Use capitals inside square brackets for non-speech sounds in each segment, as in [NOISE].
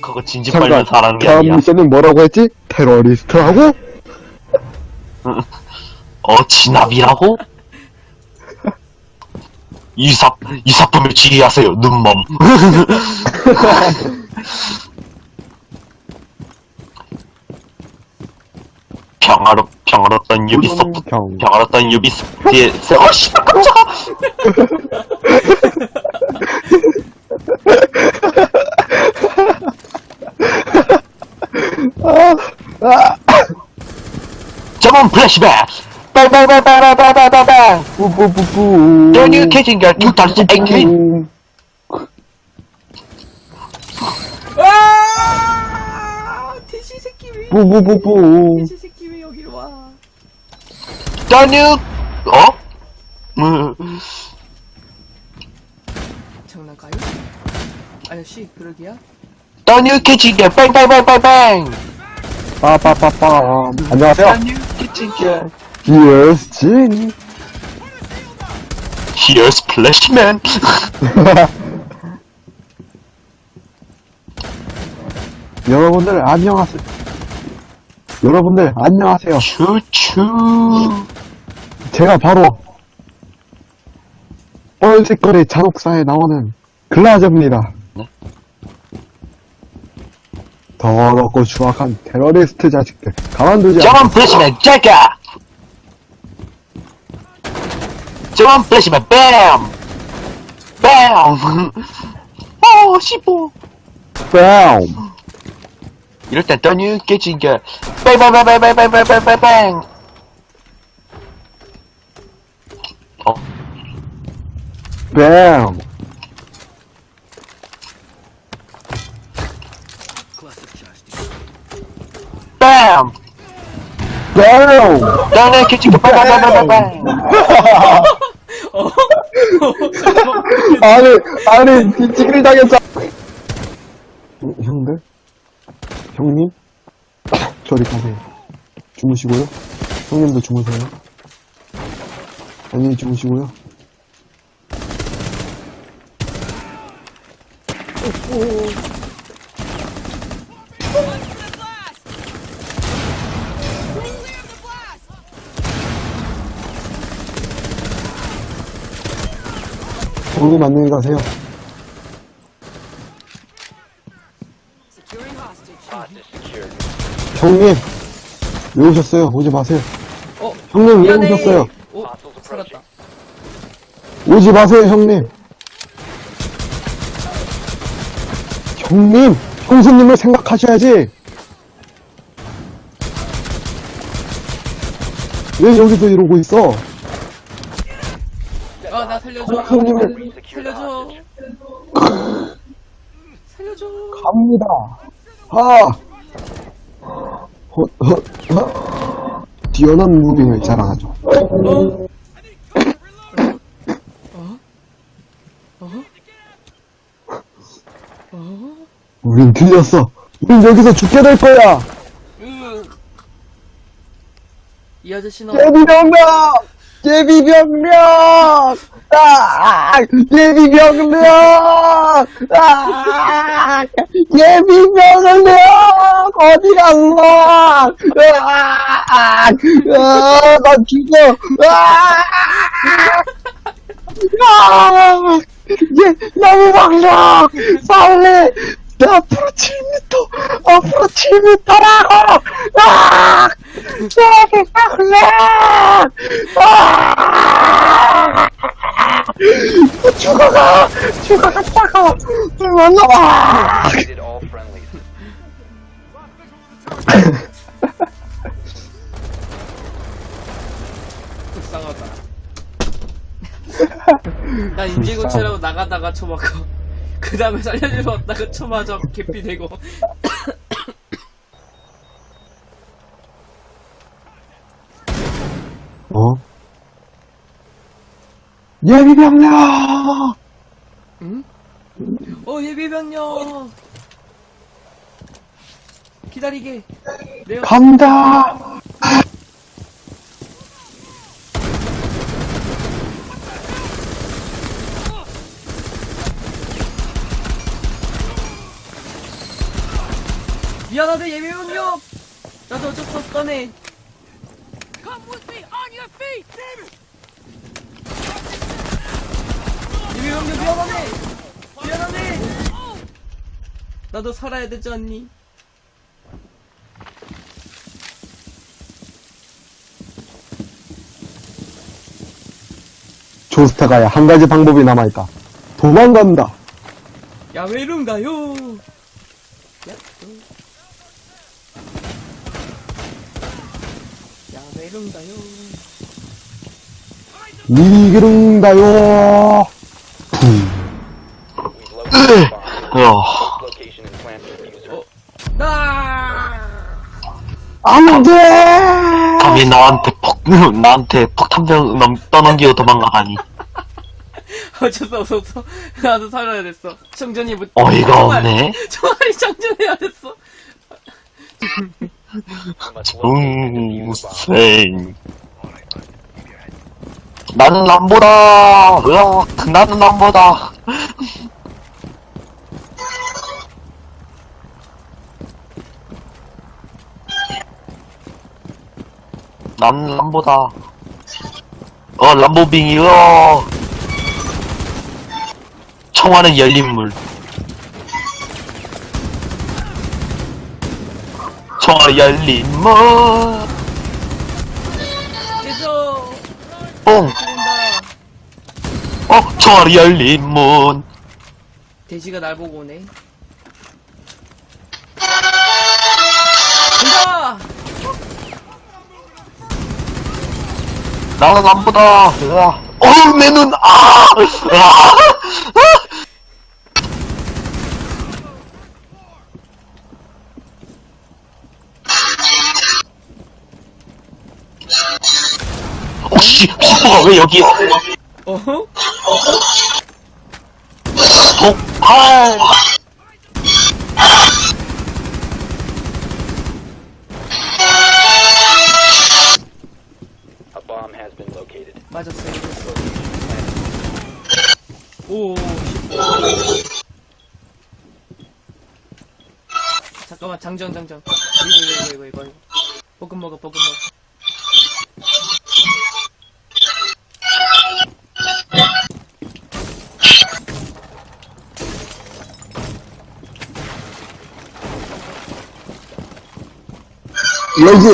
그거 진지 빨면 잘하는 게 다음 아니야. 미션은 뭐라고 했지? 테러리스트하고? 어, 진압이라고? 이삽, 이사품을 지휘하세요, 눈멈. [LAUGHS] 평화롭, 평화롭던 유비소프트, 평. 평화롭던 유비소프트의, 세- 어, 씨발, 깜짝아! 저번 플래시백! 빵빵빵빵빵빵빵빵! 뿌뿌뿌뿌. Kitchen Girl 2018! 아! 돼지 새끼 왜? 뿌뿌뿌뿌. 돼지 새끼 왜 여기로 와? New, 어? 음, 장난가요? 아저씨 그러기야? Kitchen Girl 빵빵빵빵빵! 빠빠빠빠. 안녕하세요. Kitchen Girl. Here's Jenny. Here's Flashman! 여러분들 안녕하세요. 여러분들 안녕하세요. 추추. 제가 바로 뻘색거리 잔혹사에 나오는 글라저입니다. 네? 더럽고 추악한 테러리스트 자식들 가만두지 않 저번 플래시맨 짤까! 저번 플래시맨 뱀! 뱀! 어, 씹어. 뺨! 이럴 땐 Kitchen Girl 빵빵빵빵빵빵빵빵빵! 어? 뺨! 뱀! new Kitchen Girl 빵빵빵빵빵! 어? 아니, 아니, 뒤치기를 당했어. 어, 형들? 형님? 저리 가세요. 주무시고요. 형님도 주무세요. 안녕히 주무시고요. 형님 안녕히 가세요. 형님! 왜 오셨어요? 오지 마세요. 어? 형님 왜 미안해. 오셨어요? 오 살았다. 오지 마세요, 형님. 형님, 형수님을 생각하셔야지. 왜 여기서 이러고 있어? 아 나 살려줘. 형님을 살려줘. [LAUGHS] [LAUGHS] 살려줘. 갑니다. 아, 헛, 헛, 헛. 뛰어난 무빙을 자랑하죠. 어? 우린 틀렸어. 우린 여기서 죽게 될 거야. 으. 이 아저씨는 예비병력! 예비병력! 아! 예비 병력! 아! 예비 병력! 어디 갔어? 아! 아! 나 죽어! 아! 아! 예, 너무 막려! 빨리! 앞으로 7m! 앞으로 7m라고! 아! 예비 병력! 아! 죽어가! 죽어갔다가! 만나봐! Did all friendlies. 불쌍하다. [LAUGHS] 난 인질고체라고 나가다가 쳐맞고 그 다음에 살려주러 왔다가 쳐맞아 개피 되고 예비병력! 응? 어 예비병력! 기다리게! 내가... 간다! 미안하다 예비병력! 나도 어쩔 수 없다네! Come with me on your feet! 병력 미안하네 미안하네 나도 살아야 되지 않니 조스타가야 한 가지 방법이 남아있다. 도망간다. 야외로인가요 야, 야외로인가요 니그릉가요. 안 돼! 감히 나한테 폭, [LAUGHS] 나한테 폭탄병 넘, 떠넘기고 도망가다니. [LAUGHS] 어쩔 수 없었어 나도 살아야 됐어 정전이 못 어이가 없네. 총알이 정전해야 됐어. 중생. 나는 남보다. 으악, 나는 남보다. 나는 람보다. 어, 람보빙이, 어. 청와는 열린 물. 청와 열린 물. 깨져 뽕. 어, 청와 열린 문. 돼지가 날 보고 오네 간다 나는 남보다. 으아. 어우, 내 눈, 아! 아! 어, 씨, 슈퍼가 왜 여기에? 어허? 폭발! A bomb has been located. 맞았어요 오 잠깐만 장전 장전 이거 이거 이거 이거 이거 볶음 먹어 볶음 먹어 여기.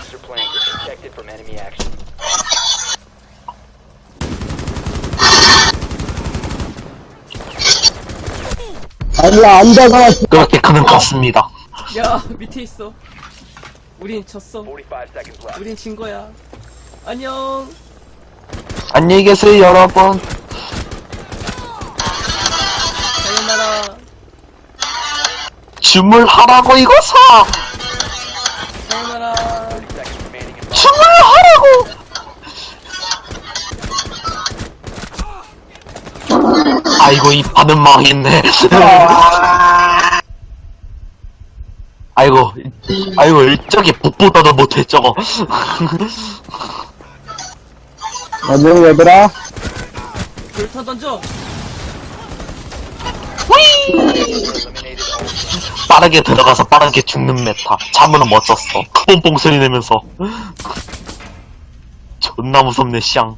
User plan is protected from enemy action. 아니야, 앉아가. 그렇게 그는 갔습니다. 야 밑에 있어 우린 졌어 45 seconds left. 우린 진 거야 안녕 안녕히 계세요, 여러분. 주물하라고, 이거사! in bomb. 주물하라고! 아이고, 이 판은 망했네. 아이고, 아이고, 저기 복보다도 못해, 저거. 안녕, 얘들아. 불타 던져 빠르게 들어가서 빠르게 죽는 메타. 참으로 멋졌어. 뽕뽕 소리 내면서. [LAUGHS] 존나 무섭네, 샹.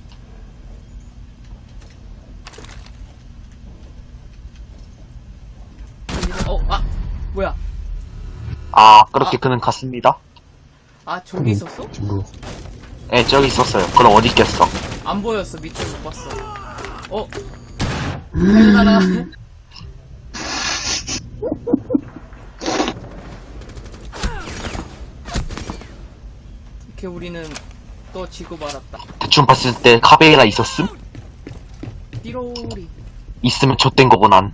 어 아 뭐야 아, 그렇게 그는 갔습니다. 아 저기 있었어? 뭐. 예, 저기 있었어요. 그럼 어디 있겠어? 안 보였어 밑에 못 봤어 어 [LAUGHS] sayonara 이렇게 우리는 또 지고 말았다 대충 봤을 때 카베이라 있었음? 띠로리 있으면 좆된 거고, 난.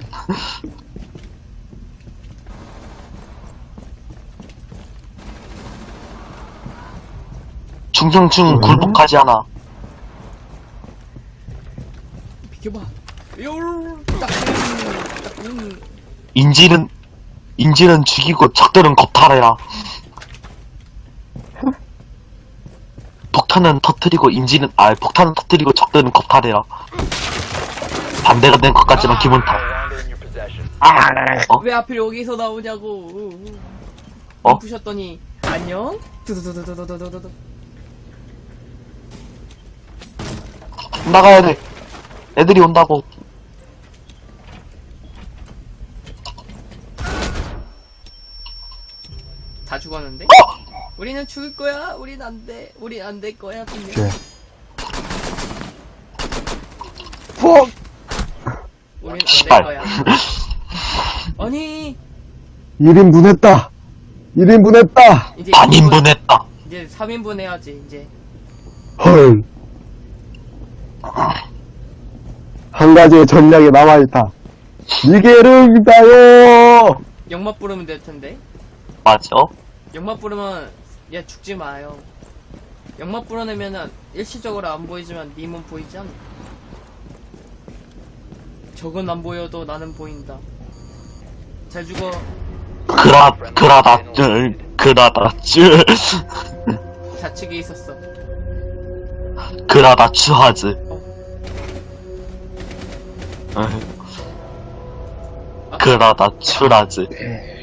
충성충 굴복하지 않아. 비켜봐 음, 음. 인질은, 인질은 죽이고 적들은 겁탈해라. 폭탄은 터트리고 인질은, 아, 폭탄은 터트리고 적들은 겁탈해라. 반대가 된것 같지만 기분 탓. longer 어? 왜 하필 여기서 나오냐고. 어? 부셨더니 안녕. 두두두두두두두두. 나가야 돼. 애들이 온다고. 다 죽었는데? 어! 우리는 죽을 거야. 우린 안 돼. 우린 안 될 거야. 분명. 오케이. 푹! 우린 안 될. 거야. 아니 1인분 했다! 1인분 했다! 이제 반인분 했다. 이제 3인분 해야지 이제. 헐. 한 가지의 전략이 남아있다. 니게르다요! 영맛 부르면 될 텐데. 맞아? 영맛 부르면 얘 죽지 마요. 영맛 불어내면은 일시적으로 안 보이지만 님은 보이지 않나? 적은 안 보여도 나는 보인다. 잘 죽어. 그라, 그라다쯔, 그라다쯔, 좌측에 있었어. 그라다츠 하즈. 아, 그라다츠라즈.